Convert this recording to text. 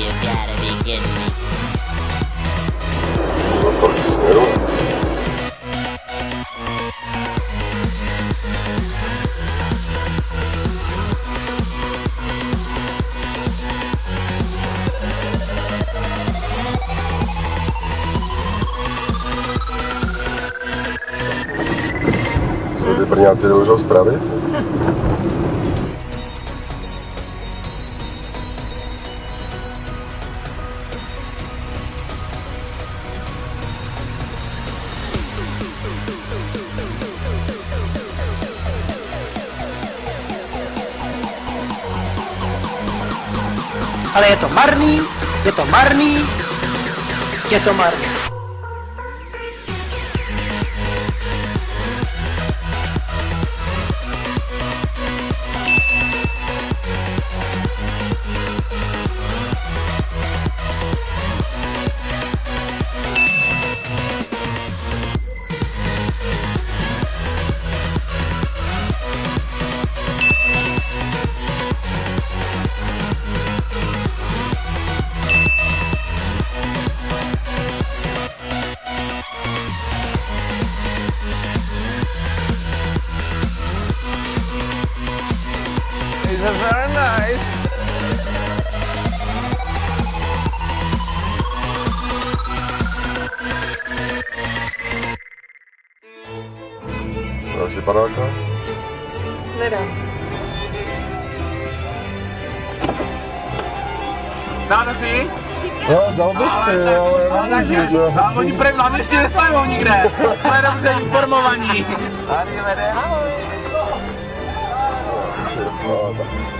You gotta be kidding me. Brňáci? Ale je to marný, je to marný, je to marný. It's a very nice. Další padáka? Nedám. Dáte si? No, dal bych si, ale nemůžu, že? A oni prý vám ještě neslavou nikde. Jsme dobře informovaní. Arrivederci. Oh.